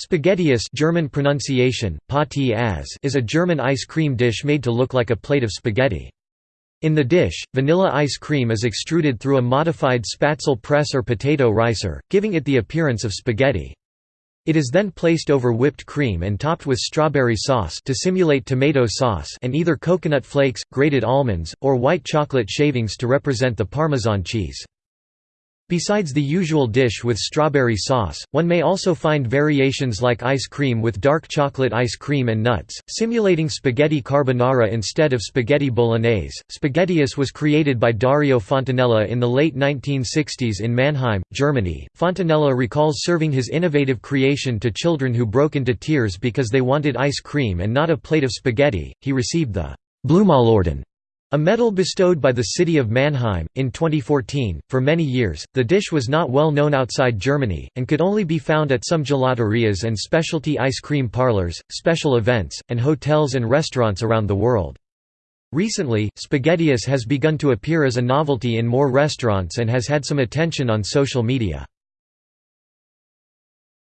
Spaghettieis German pronunciation, is a German ice cream dish made to look like a plate of spaghetti. In the dish, vanilla ice cream is extruded through a modified Spätzle press or potato ricer, giving it the appearance of spaghetti. It is then placed over whipped cream and topped with strawberry sauce to simulate tomato sauce and either coconut flakes, grated almonds, or white chocolate shavings to represent the Parmesan cheese. Besides the usual dish with strawberry sauce, one may also find variations like ice cream with dark chocolate ice cream and nuts, simulating spaghetti carbonara instead of spaghetti bolognese. Spaghettieis was created by Dario Fontanella in the late 1960s in Mannheim, Germany. Fontanella recalls serving his innovative creation to children who broke into tears because they wanted ice cream and not a plate of spaghetti. He received the Bloomaulorden a medal bestowed by the city of Mannheim, in 2014. For many years, the dish was not well known outside Germany, and could only be found at some gelaterias and specialty ice cream parlors, special events, and hotels and restaurants around the world. Recently, spaghettieis has begun to appear as a novelty in more restaurants and has had some attention on social media.